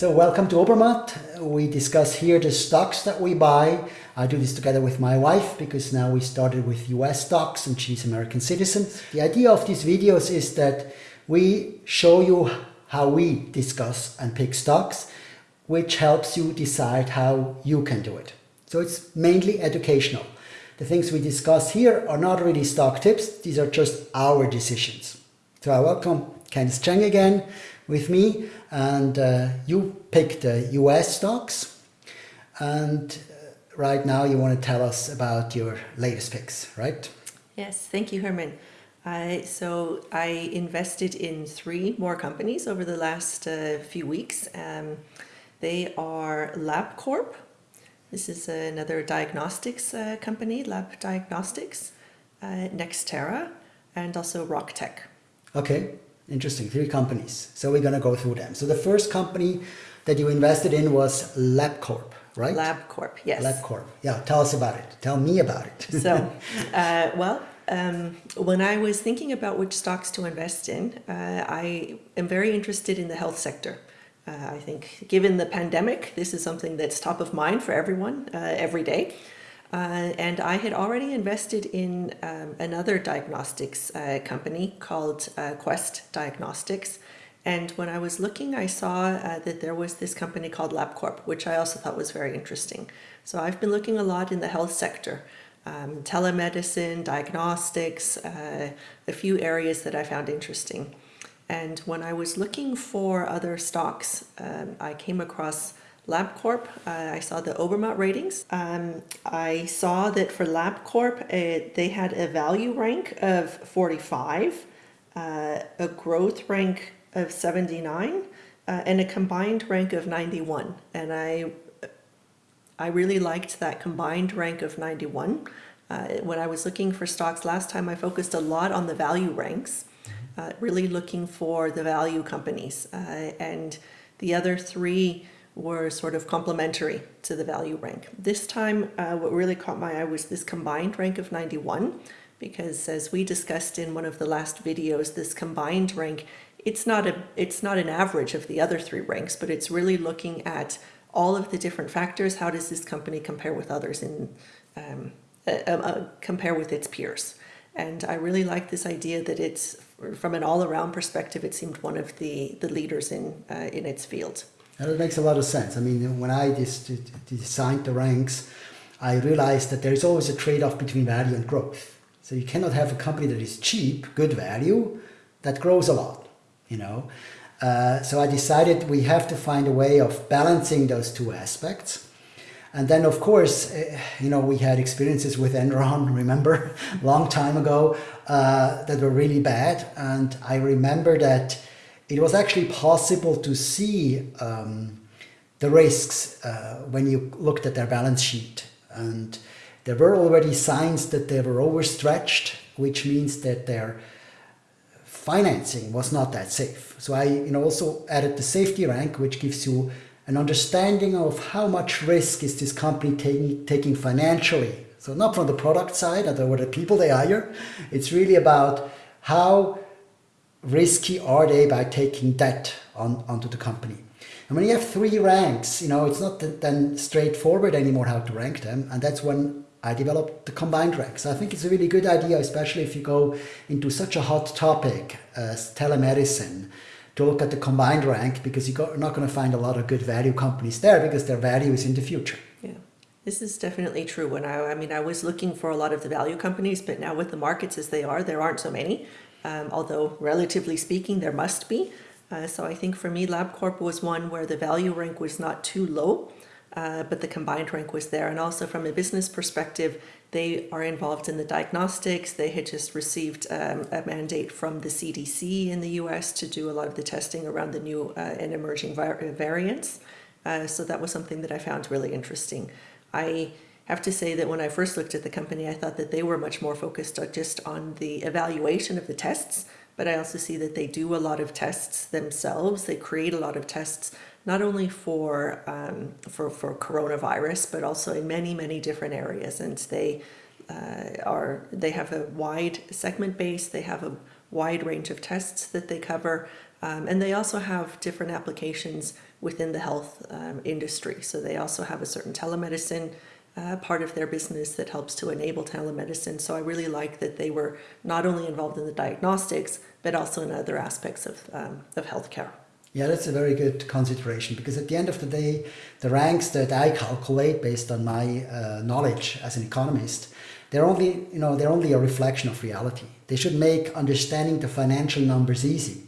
So welcome to Obermatt. We discuss here the stocks that we buy. I do this together with my wife because now we started with US stocks and she's American citizen. The idea of these videos is that we show you how we discuss and pick stocks, which helps you decide how you can do it. So it's mainly educational. The things we discuss here are not really stock tips. These are just our decisions. So I welcome Candice Cheng again with me and uh, you picked US stocks and uh, right now you want to tell us about your latest picks, right? Yes, thank you, Herman. I, so I invested in three more companies over the last uh, few weeks. Um, they are LabCorp. This is another diagnostics uh, company, Lab Diagnostics, uh, Nextera, and also RockTech. Okay, Interesting, three companies. So we're going to go through them. So the first company that you invested in was LabCorp, right? LabCorp, yes. LabCorp. Yeah, tell us about it. Tell me about it. so, uh, well, um, when I was thinking about which stocks to invest in, uh, I am very interested in the health sector. Uh, I think given the pandemic, this is something that's top of mind for everyone uh, every day. Uh, and I had already invested in um, another diagnostics uh, company called uh, Quest Diagnostics. And when I was looking, I saw uh, that there was this company called LabCorp, which I also thought was very interesting. So I've been looking a lot in the health sector, um, telemedicine, diagnostics, uh, a few areas that I found interesting. And when I was looking for other stocks, um, I came across LabCorp, uh, I saw the Obermatt ratings. Um, I saw that for LabCorp, uh, they had a value rank of 45, uh, a growth rank of 79, uh, and a combined rank of 91. And I, I really liked that combined rank of 91. Uh, when I was looking for stocks last time, I focused a lot on the value ranks, uh, really looking for the value companies. and the other three were sort of complementary to the value rank. This time, uh, what really caught my eye was this combined rank of 91, because as we discussed in one of the last videos, this combined rank, it's not a it's not an average of the other three ranks, but it's really looking at all of the different factors. How does this company compare with others in um, uh, uh, compare with its peers? And I really like this idea that it's from an all-around perspective, it seemed one of the the leaders in uh, in its field. That makes a lot of sense. I mean, when I designed the ranks, I realized that there is always a trade-off between value and growth. So you cannot have a company that is cheap, good value, that grows a lot, you know. Uh, so I decided we have to find a way of balancing those two aspects. And then, of course, uh, you know, we had experiences with Enron, remember, long time ago, uh, that were really bad. And I remember that it was actually possible to see um, the risks uh, when you looked at their balance sheet. And there were already signs that they were overstretched, which means that their financing was not that safe. So I you know, also added the safety rank, which gives you an understanding of how much risk is this company taking, taking financially. So not from the product side or the people they hire. It's really about how risky are they by taking debt on, onto the company? And when you have three ranks, you know, it's not then straightforward anymore how to rank them. And that's when I developed the combined ranks. I think it's a really good idea, especially if you go into such a hot topic as telemedicine, to look at the combined rank because you're not going to find a lot of good value companies there because their value is in the future. Yeah. This is definitely true. When I, I mean, I was looking for a lot of the value companies, but now with the markets as they are, there aren't so many um, although relatively speaking, there must be. Uh, so I think for me, LabCorp was one where the value rank was not too low, uh, but the combined rank was there. And also from a business perspective, they are involved in the diagnostics. They had just received um, a mandate from the CDC in the US to do a lot of the testing around the new uh, and emerging variants. Uh, so that was something that I found really interesting. I have to say that when I first looked at the company, I thought that they were much more focused just on the evaluation of the tests, but I also see that they do a lot of tests themselves. They create a lot of tests, not only for, um, for, for coronavirus, but also in many, many different areas. And they uh, are, they have a wide segment base, they have a wide range of tests that they cover, um, and they also have different applications within the health um, industry. So they also have a certain telemedicine uh, part of their business that helps to enable telemedicine. So I really like that they were not only involved in the diagnostics, but also in other aspects of, um, of healthcare. Yeah, that's a very good consideration because at the end of the day, the ranks that I calculate based on my uh, knowledge as an economist, they're only, you know, they're only a reflection of reality. They should make understanding the financial numbers easy,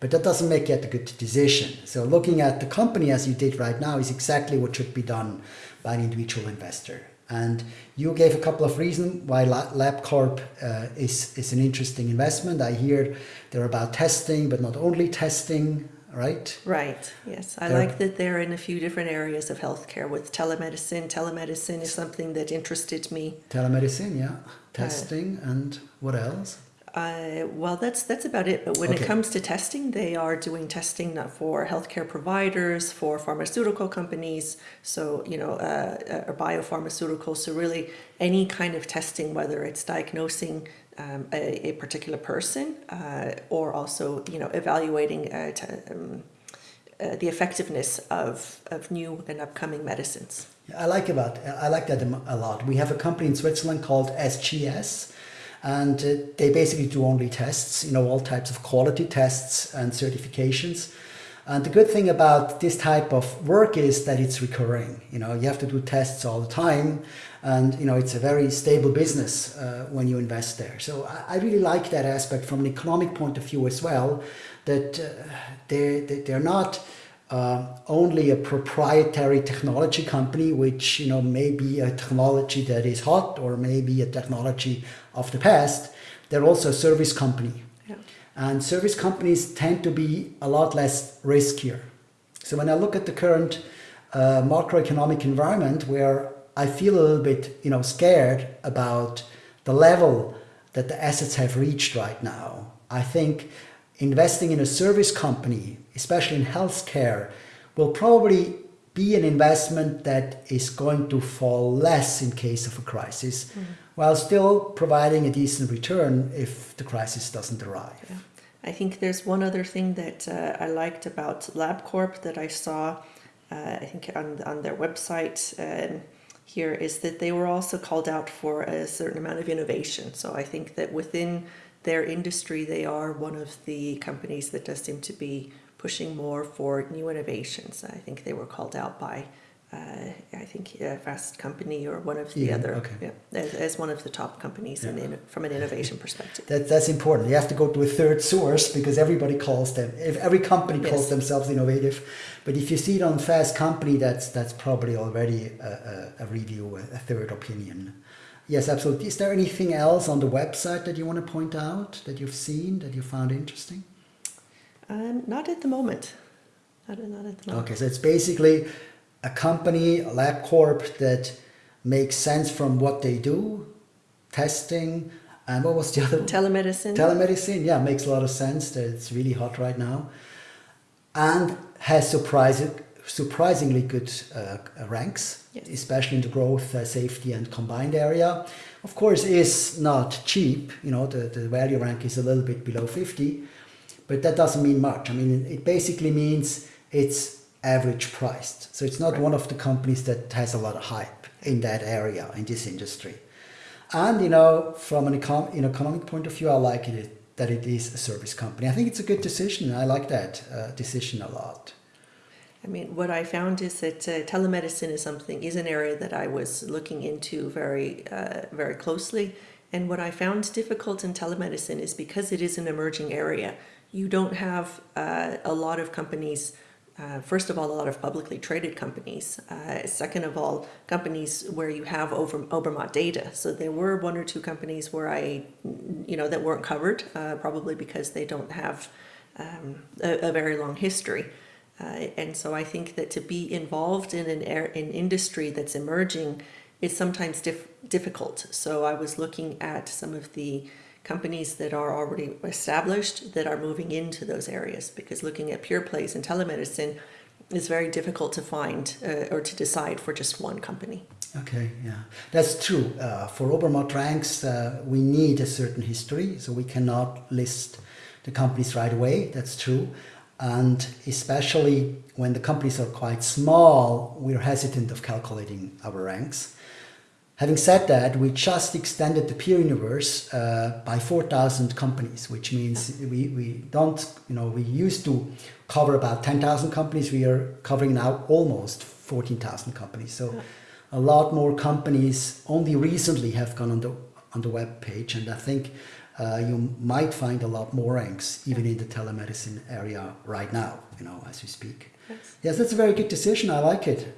but that doesn't make it a good decision. So looking at the company as you did right now is exactly what should be done by an individual investor. And you gave a couple of reasons why LabCorp uh, is, is an interesting investment. I hear they're about testing, but not only testing right? Right, yes. I they're, like that they're in a few different areas of healthcare with telemedicine. Telemedicine is something that interested me. Telemedicine, yeah. Testing uh, and what else? Uh, well, that's that's about it. But when okay. it comes to testing, they are doing testing for healthcare providers, for pharmaceutical companies, so you know, uh, uh, biopharmaceuticals. So really, any kind of testing, whether it's diagnosing um, a, a, particular person uh, or also you know evaluating uh, um, uh, the effectiveness of, of new and upcoming medicines. I like about I like that a lot. We have a company in Switzerland called SGS and uh, they basically do only tests, you know, all types of quality tests and certifications. And the good thing about this type of work is that it's recurring. You know, you have to do tests all the time, and you know it's a very stable business uh, when you invest there. So I, I, really like that aspect from an economic point of view as well. That uh, they they're not uh, only a proprietary technology company, which you know may be a technology that is hot or maybe a technology of the past. They're also a service company and service companies tend to be a lot less riskier. So when I look at the current uh, macroeconomic environment where I feel a little bit, you know, scared about the level that the assets have reached right now, I think investing in a service company, especially in healthcare, will probably be an investment that is going to fall less in case of a crisis, mm. while still providing a decent return if the crisis doesn't arrive. Yeah. I think there's one other thing that uh, I liked about LabCorp that I saw, uh, I think on, on their website um, here, is that they were also called out for a certain amount of innovation. So I think that within their industry, they are one of the companies that does seem to be pushing more for new innovations. I think they were called out by uh, I think uh, Fast Company or one of the yeah, other, okay. yeah, as, as, one of the top companies yeah. in, from an innovation perspective. That, that's important. You have to go to a third source because everybody calls them, if every company calls yes. themselves innovative. But if you see it on Fast Company, that's that's probably already a, a, a review, a, a third opinion. Yes, absolutely. Is there anything else on the website that you want to point out that you've seen that you found interesting? Um, not at the moment. Not, not at the moment. Okay, so it's basically a company, a LabCorp that makes sense from what they do, testing, and what was the other one? Telemedicine. Telemedicine, yeah, makes a lot of sense. That it's really hot right now, and has surprising, surprisingly good uh, ranks, yes. especially in the growth, uh, safety, and combined area. Of course, is not cheap. You know, the, the value rank is a little bit below 50, but that doesn't mean much. I mean, it basically means it's average priced. So it's not right. one of the companies that has a lot of hype in that area, in this industry. And, you know, from an econ- an economic point of view, I like it that it is a service company. I think it's a good decision. I like that uh, decision a lot. I mean, what I found is that uh, telemedicine is something is an area that I was looking into very, uh, very closely. And what I found difficult in telemedicine is because it is an emerging area. You don't have uh, a lot of companies uh, first of all, a lot of publicly traded companies. Uh, second of all, companies where you have over Obermatt data. So there were one or two companies where I, you know, that weren't covered, uh, probably because they don't have um, a, a, very long history. Uh, and so I think that to be involved in an, air, industry that's emerging is sometimes dif difficult. So I was looking at some of the companies that are already established that are moving into those areas because looking at pure plays in telemedicine is very difficult to find uh, or to decide for just one company. Okay, yeah, that's true. Uh, for Obermatt ranks, uh, we need a certain history, so we cannot list the companies right away. That's true. And especially when the companies are quite small, we're hesitant of calculating our ranks. Having said that, we just extended the peer universe uh, by 4,000 companies, which means we, we don't, you know, we used to cover about 10,000 companies. We are covering now almost 14,000 companies. So a lot more companies only recently have gone on the, on the web page. And I think uh, you might find a lot more ranks even in the telemedicine area right now, you know, as we speak. Yes. Yes, that's a very good decision. I like it.